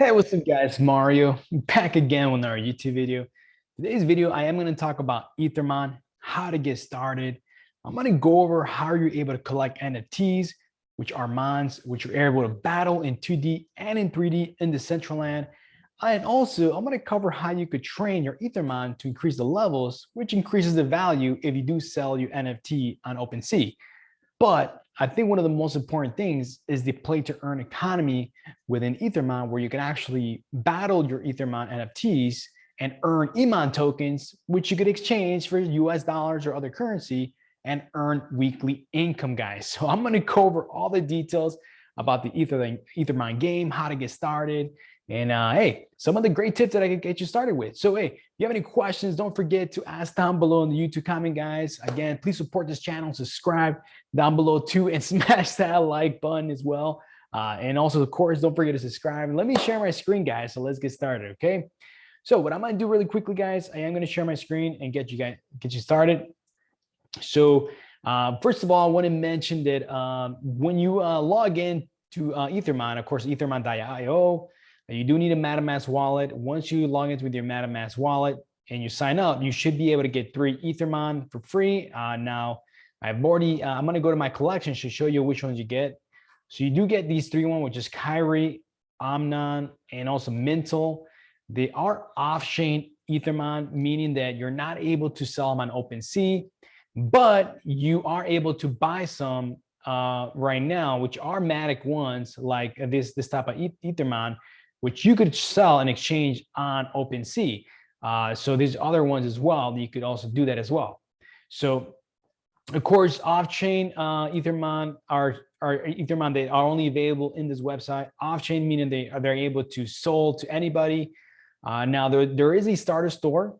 Hey, what's up guys? Mario back again with our YouTube video. Today's video, I am going to talk about Ethermon, how to get started. I'm going to go over how you're able to collect NFTs, which are mons, which you're able to battle in 2D and in 3D in the Decentraland. And also, I'm going to cover how you could train your Ethermon to increase the levels, which increases the value if you do sell your NFT on OpenSea. But I think one of the most important things is the play to earn economy within Ethermon, where you can actually battle your Ethermon NFTs and earn EMON tokens, which you could exchange for US dollars or other currency and earn weekly income, guys. So I'm going to cover all the details about the Ether, Ethermon game, how to get started, and uh, hey, some of the great tips that I can get you started with. So hey, if you have any questions, don't forget to ask down below in the YouTube comment, guys. Again, please support this channel, subscribe down below too, and smash that like button as well. Uh, and also, of course, don't forget to subscribe. Let me share my screen, guys. So let's get started, okay? So what I'm gonna do really quickly, guys, I am gonna share my screen and get you guys get you started. So uh, first of all, I want to mention that um, when you uh, log in to uh, Ethermon, of course, ethermon.io, you do need a MetaMask wallet. Once you log in with your MetaMask wallet and you sign up, you should be able to get three Ethermon for free. Uh, now, I've already, uh, I'm going to go to my collection to show you which ones you get. So you do get these three one, which is Kyrie, Omnon, and also Mintle. They are off-chain Ethermon, meaning that you're not able to sell them on OpenSea, but you are able to buy some uh, right now, which are Matic ones, like this, this type of Ethermon, which you could sell and exchange on OpenSea. Uh, so there's other ones as well. You could also do that as well. So of course, off-chain uh, Ethermon are, are Ethermon, they are only available in this website. Off-chain meaning they are they're able to sold to anybody. Uh, now there, there is a starter store.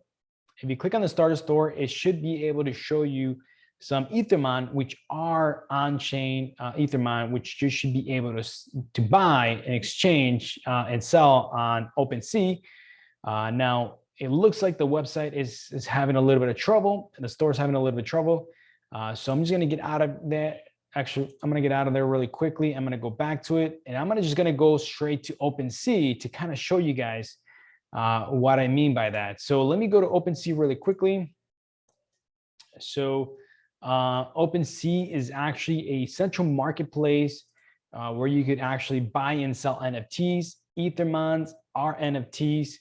If you click on the starter store, it should be able to show you some Ethermon, which are on-chain uh, Ethermon, which you should be able to, to buy and exchange uh, and sell on OpenSea. Uh, now, it looks like the website is, is having a little bit of trouble and the store is having a little bit of trouble. Uh, so I'm just going to get out of there. Actually, I'm going to get out of there really quickly. I'm going to go back to it and I'm gonna just going to go straight to OpenSea to kind of show you guys uh, what I mean by that. So let me go to OpenSea really quickly. So uh, OpenSea is actually a central marketplace uh, where you could actually buy and sell NFTs. Ethermons are NFTs.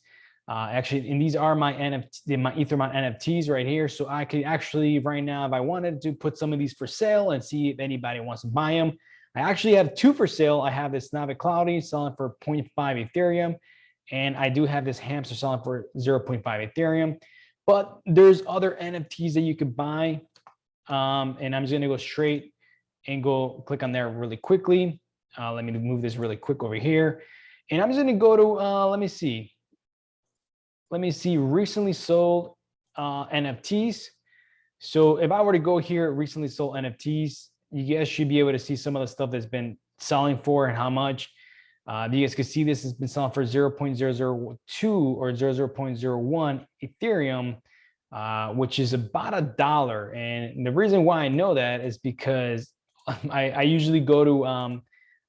Uh, actually, and these are my NFT, my Ethermon NFTs right here. So I could actually right now, if I wanted to put some of these for sale and see if anybody wants to buy them. I actually have two for sale. I have this Navi Cloudy selling for 0.5 Ethereum. And I do have this hamster selling for 0.5 Ethereum. But there's other NFTs that you could buy um, and I'm just gonna go straight and go click on there really quickly. Uh, let me move this really quick over here. And I'm just gonna go to, uh, let me see. Let me see recently sold uh, NFTs. So if I were to go here, recently sold NFTs, you guys should be able to see some of the stuff that's been selling for and how much. Uh, you guys can see this has been selling for 0.002 or 0.01 Ethereum uh, which is about a dollar. And the reason why I know that is because I, I usually go to, um,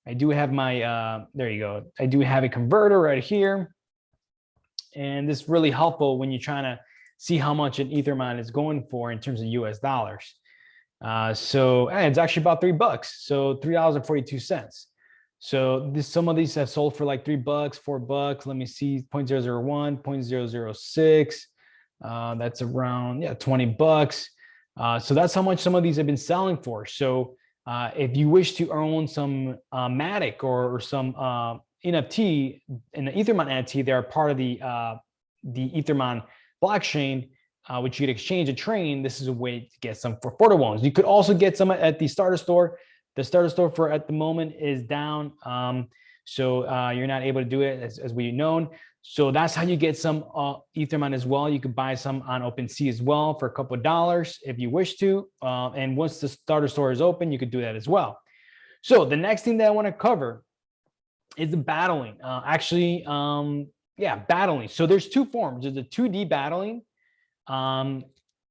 I do have my, uh, there you go. I do have a converter right here. And this is really helpful when you're trying to see how much an Ethermon is going for in terms of US dollars. Uh, so it's actually about three bucks. So $3.42. So this, some of these have sold for like three bucks, four bucks. Let me see 0.001, 0.006, uh, that's around yeah 20 bucks. Uh, so that's how much some of these have been selling for. So uh, if you wish to own some uh, Matic or, or some uh, NFT in the Ethermon NFT, they're part of the uh, the Ethermon blockchain, uh, which you could exchange a train. This is a way to get some for photo ones. You could also get some at the starter store. The starter store for at the moment is down. Um, so uh, you're not able to do it as, as we known. So that's how you get some uh, Ethermon as well. You could buy some on OpenSea as well for a couple of dollars if you wish to. Uh, and once the starter store is open, you could do that as well. So the next thing that I want to cover is the battling. Uh, actually, um, yeah, battling. So there's two forms. There's the 2D battling. Um,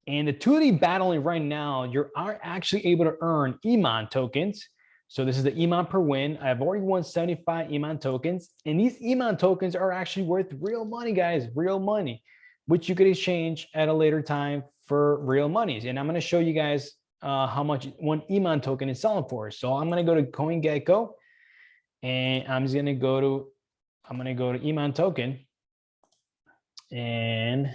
and the 2D battling right now, you are actually able to earn EMON tokens So this is the EMON per win. I've already won 75 EMON tokens, and these EMON tokens are actually worth real money, guys, real money, which you could exchange at a later time for real monies. And I'm going to show you guys uh, how much one EMON token is selling for. So I'm going to go to CoinGecko, and I'm just going to go to, I'm going to go to EMON token, and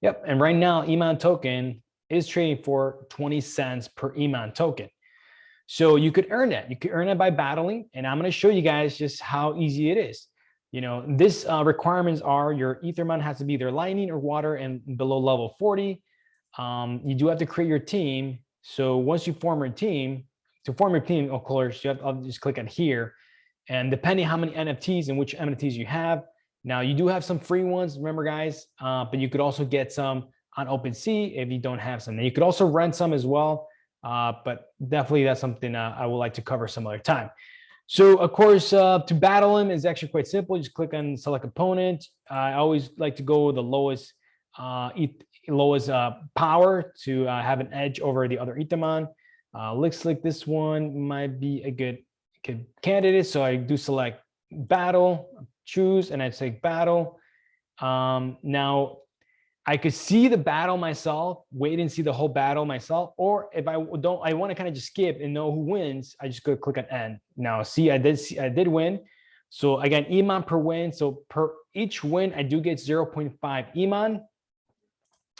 yep, and right now EMON token is trading for 20 cents per EMON token. So you could earn that. You could earn it by battling. And I'm going to show you guys just how easy it is. You know, this uh, requirements are your Ethermon has to be either lightning or water and below level 40. Um, you do have to create your team. So once you form your team, to form your team, of course, you have to just click on here. And depending how many NFTs and which NFTs you have, now you do have some free ones, remember guys, uh, but you could also get some on OpenSea if you don't have some. And you could also rent some as well. Uh, but definitely that's something uh, I would like to cover some other time. So of course, uh, to battle him is actually quite simple. You just click on select opponent. I always like to go with the lowest uh, lowest uh, power to uh, have an edge over the other. Uh, looks like this one might be a good, good candidate. So I do select battle, choose, and I say battle. Um, now I could see the battle myself, wait and see the whole battle myself. Or if I don't, I want to kind of just skip and know who wins, I just go click on end. Now, see, I did see, I did win. So I got EMON per win. So per each win, I do get 0.5 EMON.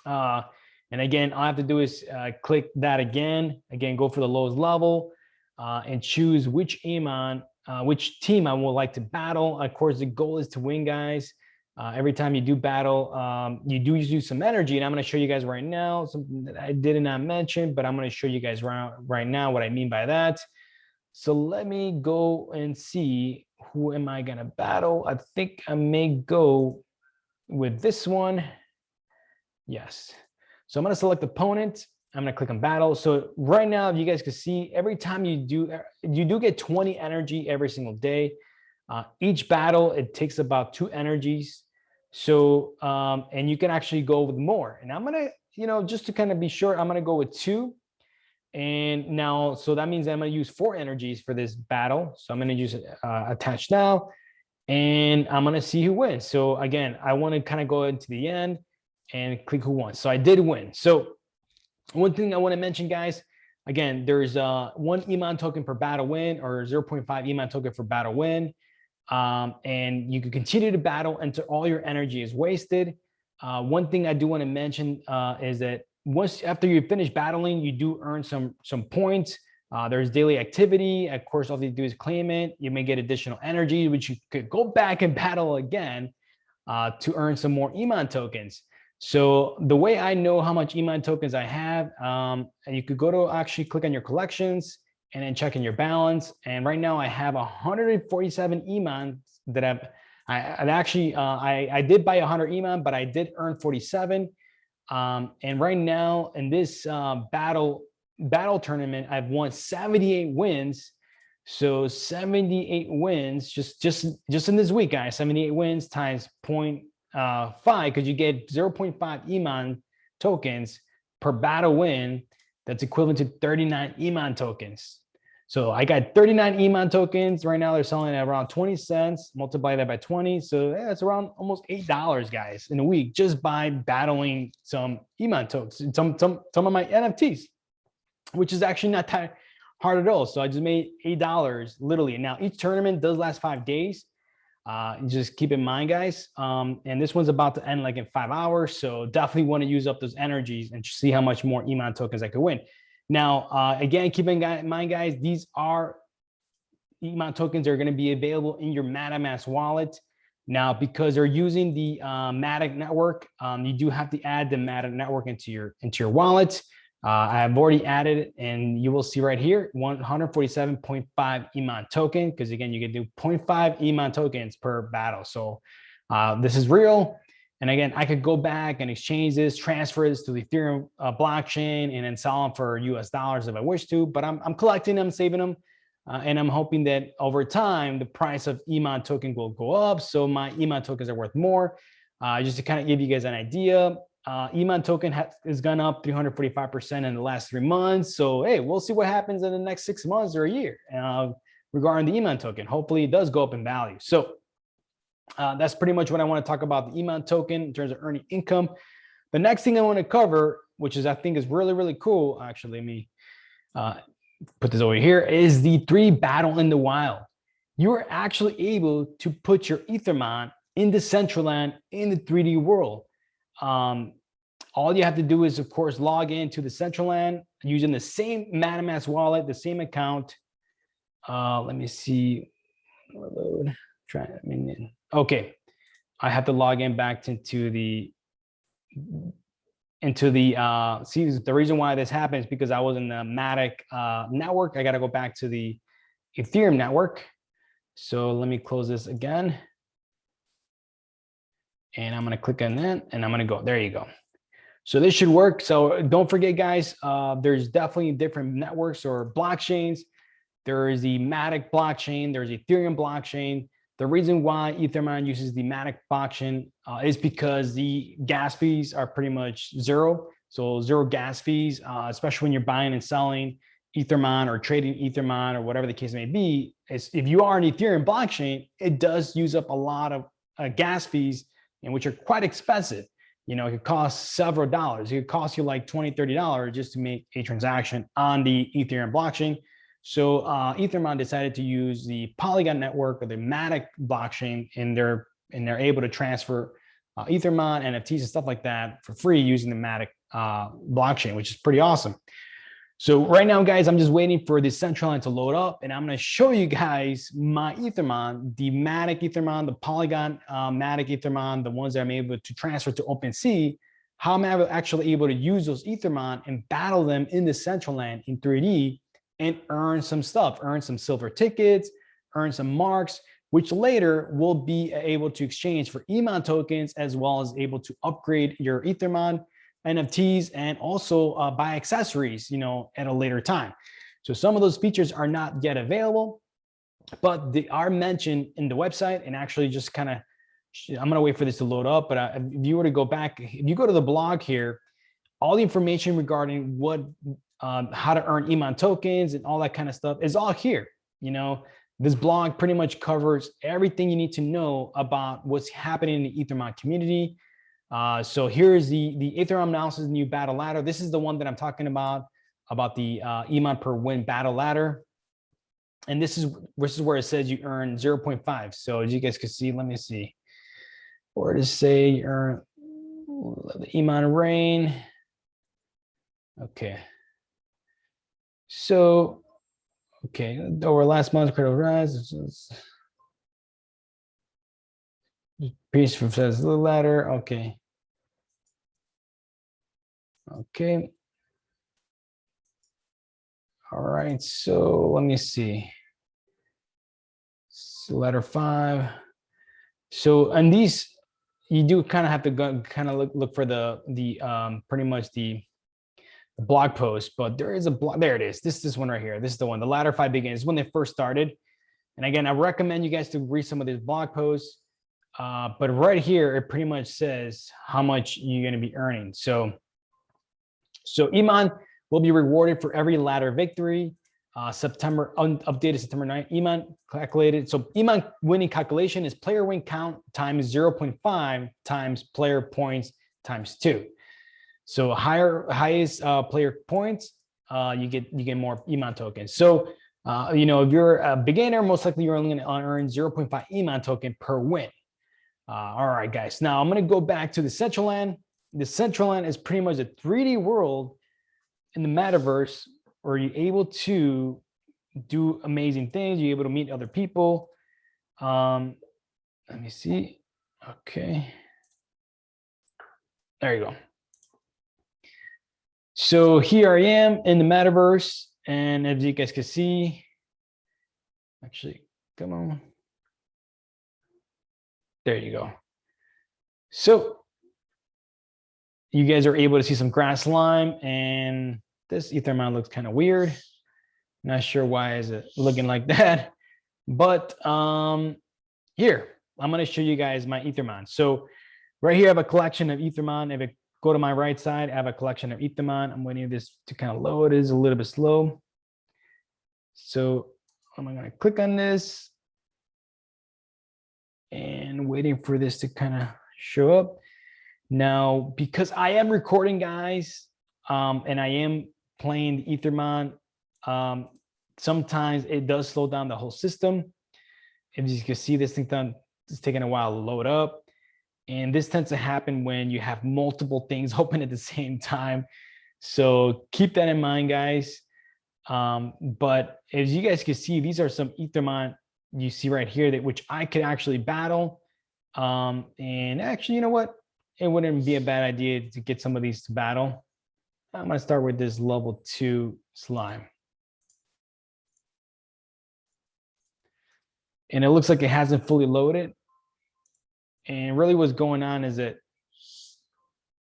Uh, and again, all I have to do is uh, click that again. Again, go for the lowest level uh, and choose which EMON, uh, which team I would like to battle. Of course, the goal is to win, guys. Uh, every time you do battle, um, you do use some energy. And I'm going to show you guys right now something that I did not mention, but I'm going to show you guys right, right now what I mean by that. So let me go and see who am I going to battle. I think I may go with this one. Yes. So I'm going to select opponent. I'm going to click on battle. So right now, if you guys can see, every time you do, you do get 20 energy every single day. Uh, each battle, it takes about two energies. So, um, and you can actually go with more. And I'm gonna, you know, just to kind of be sure, I'm gonna go with two. And now, so that means I'm gonna use four energies for this battle. So I'm gonna use uh, attach now, and I'm gonna see who wins. So again, I wanna kind of go into the end and click who won. So I did win. So one thing I wanna mention, guys, again, there's uh, one EMON token per battle win or 0.5 EMON token for battle win um, and you can continue to battle until all your energy is wasted. Uh, one thing I do want to mention uh, is that once after you finish battling, you do earn some some points. Uh, there's daily activity. Of course, all you do is claim it. You may get additional energy, which you could go back and battle again uh, to earn some more EMON tokens. So the way I know how much EMON tokens I have, um, you could go to actually click on your collections and then checking your balance. And right now I have 147 EMON that I've, I, have actually, uh, I, I did buy 100 EMON, but I did earn 47. Um, and right now in this uh, battle, battle tournament, I've won 78 wins. So 78 wins just, just, just in this week, guys, 78 wins times uh, five, because you get 0.5 EMON tokens per battle win that's equivalent to 39 EMON tokens. So I got 39 EMON tokens. Right now they're selling at around 20 cents. Multiply that by 20. So yeah, around almost $8, guys, in a week just by battling some EMON tokens, some, some, some of my NFTs, which is actually not that hard at all. So I just made $8 literally. Now each tournament does last five days. Uh, just keep in mind, guys. Um, and this one's about to end like in five hours. So definitely want to use up those energies and see how much more EMON tokens I could win. Now, uh, again, keep in mind, guys, these are EMON tokens are going to be available in your MetaMask wallet. Now, because they're using the uh, Matic network, um, you do have to add the Matic network into your into your wallet. Uh, I've already added it, and you will see right here 147.5 EMON token because again, you can do 0.5 EMON tokens per battle. So uh, this is real. And again, I could go back and exchange this, transfer this to the Ethereum uh, blockchain, and then sell them for US dollars if I wish to. But I'm, I'm collecting them, saving them. Uh, and I'm hoping that over time, the price of EMON token will go up. So my EMON tokens are worth more. Uh, just to kind of give you guys an idea, uh, EMON token has, has gone up 345% in the last three months. So, hey, we'll see what happens in the next six months or a year uh, regarding the EMON token. Hopefully it does go up in value. So uh, that's pretty much what I want to talk about the EMON token in terms of earning income. The next thing I want to cover, which is I think is really, really cool. Actually, let me uh, put this over here, is the three battle in the wild. You are actually able to put your Ethermon in the Decentraland in the 3D world. Um, all you have to do is, of course, log into the Decentraland using the same MetaMask wallet, the same account. Uh, let me see. Try. I mean, okay. I have to log in back into the into the uh see the reason why this happens because I was in the Matic uh network. I got to go back to the Ethereum network. So let me close this again. And I'm going to click on that and I'm going to go, there you go. So this should work. So don't forget guys, uh, there's definitely different networks or blockchains. There is the Matic blockchain, there's Ethereum blockchain. The reason why Ethermon uses the Matic blockchain uh, is because the gas fees are pretty much zero. So zero gas fees, uh, especially when you're buying and selling Ethermon or trading Ethermon or whatever the case may be. Is if you are an Ethereum blockchain, it does use up a lot of uh, gas fees and which are quite expensive. You know, it could cost several dollars. It could cost you like 20, 30 dollars just to make a transaction on the Ethereum blockchain. So uh, Ethermon decided to use the Polygon network or the Matic blockchain, and they're and they're able to transfer uh, Ethermon, NFTs, and stuff like that for free using the Matic uh, blockchain, which is pretty awesome. So right now, guys, I'm just waiting for the Decentraland to load up, and I'm going to show you guys my Ethermon, the Matic Ethermon, the Polygon uh, Matic Ethermon, the ones that I'm able to transfer to OpenSea, how am I'm actually able to use those Ethermon and battle them in the Decentraland in 3D and earn some stuff, earn some silver tickets, earn some marks, which later will be able to exchange for Emon tokens, as well as able to upgrade your Ethermon NFTs and also uh, buy accessories, you know, at a later time. So some of those features are not yet available, but they are mentioned in the website and actually just kind of, I'm gonna wait for this to load up, but uh, if you were to go back, if you go to the blog here, all the information regarding what, um, how to earn EMON tokens and all that kind of stuff is all here. You know, this blog pretty much covers everything you need to know about what's happening in the Ethermon community, uh, so here's the, the Ethereum analysis new battle ladder. This is the one that I'm talking about, about the uh, EMON per win battle ladder. And this is, this is where it says you earn 0.5. So as you guys can see, let me see. Where to say you earn the EMON rain. Okay. So, okay, over last month, credit rise. Piece says the ladder. Okay. Okay. All right, so let me see. So letter five. So and these, you do kind of have to go kind of look, look for the, the um, pretty much the blog post, but there is a blog, there it is. This is this one right here. This is the one, the ladder five begins when they first started. And again, I recommend you guys to read some of these blog posts. Uh, but right here, it pretty much says how much you're going to be earning. So so EMON will be rewarded for every ladder victory. Uh, September updated September 9. EMON calculated. So EMON winning calculation is player win count times 0.5 times player points times two. So higher highest uh, player points, uh, you get you get more EMON tokens. So uh, you know if you're a beginner, most likely you're only going to earn 0.5 EMON token per win. Uh, all right, guys. Now I'm going to go back to the Decentraland. the Decentraland is pretty much a 3D world in the metaverse where you're able to do amazing things. You're able to meet other people. Um, let me see. Okay. There you go. So here I am in the metaverse. And as you guys can see, actually, come on. There you go. So you guys are able to see some grass lime and this Ethermon looks kind of weird. Not sure why is it looking like that, but um, here, I'm going to show you guys my Ethermon. So right here, I have a collection of Ethermon. I have a go to my right side, I have a collection of Ethermon. I'm waiting for this to kind of load. It is a little bit slow. So I'm gonna click on this and waiting for this to kind of show up. Now, because I am recording guys, um, and I am playing the Ethermon, um, sometimes it does slow down the whole system. As you can see, this thing done, it's taking a while to load up. And this tends to happen when you have multiple things open at the same time. So keep that in mind, guys. Um, but as you guys can see, these are some Ethermon you see right here that which I could actually battle. Um, and actually, you know what? It wouldn't be a bad idea to get some of these to battle. I'm gonna start with this level two slime. And it looks like it hasn't fully loaded. And really what's going on is that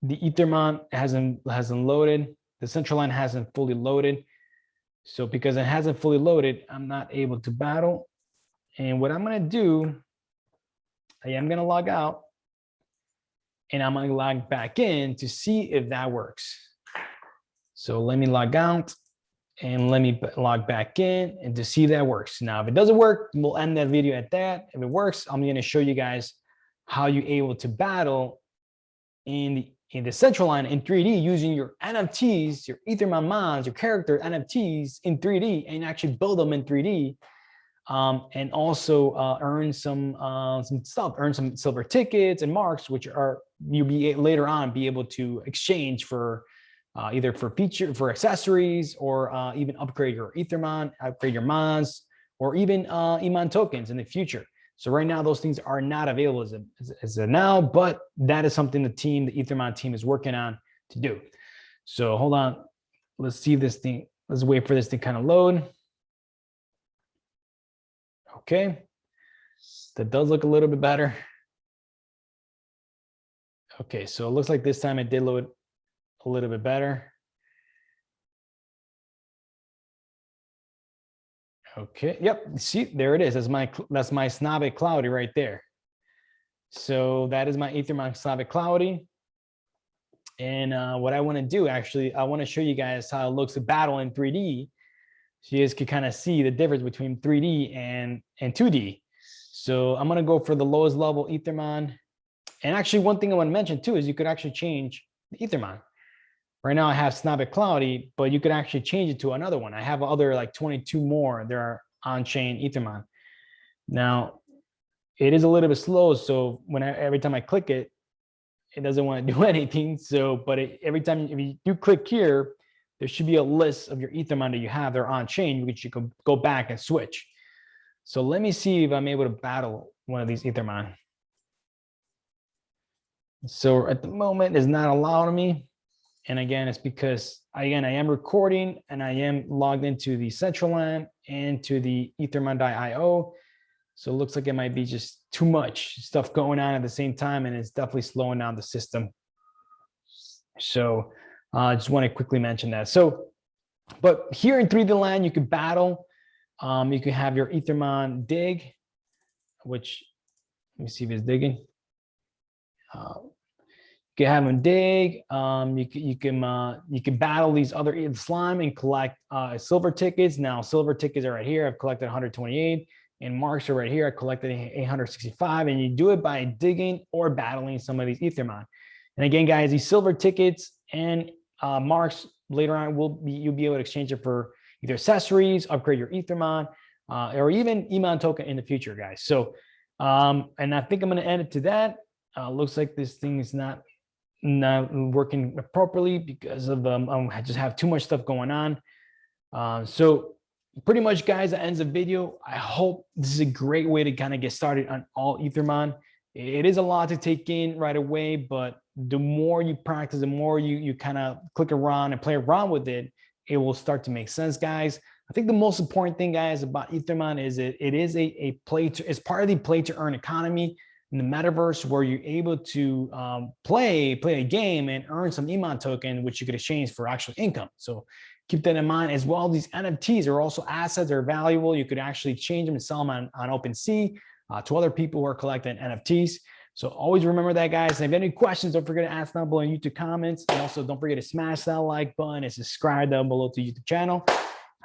the Ethermon hasn't hasn't loaded. The Decentraland hasn't fully loaded. So because it hasn't fully loaded, I'm not able to battle. And what I'm gonna do, I am gonna log out and I'm gonna log back in to see if that works. So let me log out and let me log back in and to see if that works. Now, if it doesn't work, we'll end that video at that. If it works, I'm gonna show you guys how you're able to battle in the in the Decentraland in 3D using your NFTs, your Ethermon mons, your character NFTs in 3D and actually build them in 3D um, and also uh, earn some uh, some stuff, earn some silver tickets and marks, which are you'll be later on be able to exchange for uh, either for feature for accessories or uh, even upgrade your Ethermon, upgrade your mons, or even uh, EMON tokens in the future. So right now, those things are not available as a, as a now, but that is something the team, the Ethermon team is working on to do. So hold on, let's see this thing. Let's wait for this to kind of load. Okay, that does look a little bit better. Okay, so it looks like this time it did load a little bit better. Okay, yep, see, there it is. That's my that's my Slavic Cloudy right there. So that is my Ethermon Slavic Cloudy. And uh, what I want to do, actually, I want to show you guys how it looks to battle in 3D. So you guys can kind of see the difference between 3D and, and 2D. So I'm going to go for the lowest level Ethermon. And actually, one thing I want to mention too is you could actually change the Ethermon. Right now I have Slavic Cloudy, but you could actually change it to another one. I have other like 22 more. There are on-chain Ethermon. Now, it is a little bit slow. So when I, every time I click it, it doesn't want to do anything. So, but it, every time if you do click here, there should be a list of your Ethermon that you have. They're on chain, which you can go back and switch. So let me see if I'm able to battle one of these Ethermon. So at the moment, it's not allowing me. And again, it's because again, I am recording and I am logged into the Decentraland and to the ethermon.io. So it looks like it might be just too much stuff going on at the same time, and it's definitely slowing down the system. So I uh, just want to quickly mention that. So, but here in 3D LAN, you could battle. Um, you can have your Ethermon dig, which let me see if it's digging. Uh, can have them dig. Um, you can you can uh, you can battle these other slime and collect uh, silver tickets. Now silver tickets are right here. I've collected 128, and marks are right here. I collected 865, and you do it by digging or battling some of these Ethermon. And again, guys, these silver tickets and uh, marks later on will be you'll be able to exchange it for either accessories, upgrade your Ethermon, uh, or even EMON token in the future, guys. So, um, and I think I'm going to end it to that. Uh, looks like this thing is not not working properly because of um, um, I just have too much stuff going on. Uh, so pretty much guys, that ends the video. I hope this is a great way to kind of get started on all Ethermon. It is a lot to take in right away, but the more you practice, the more you, you kind of click around and play around with it, it will start to make sense, guys. I think the most important thing, guys, about Ethermon is it, it is a, a play to, it's part of the play to earn economy in the metaverse where you're able to um, play play a game and earn some EMON token, which you could exchange for actual income. So keep that in mind as well. These NFTs are also assets, they're valuable. You could actually change them and sell them on, on OpenSea uh, to other people who are collecting NFTs. So always remember that, guys. And if you have any questions, don't forget to ask down below in YouTube comments. And also don't forget to smash that like button and subscribe down below to YouTube channel.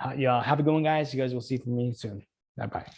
Uh, yeah, have a good one, guys. You guys will see from me soon. Bye-bye.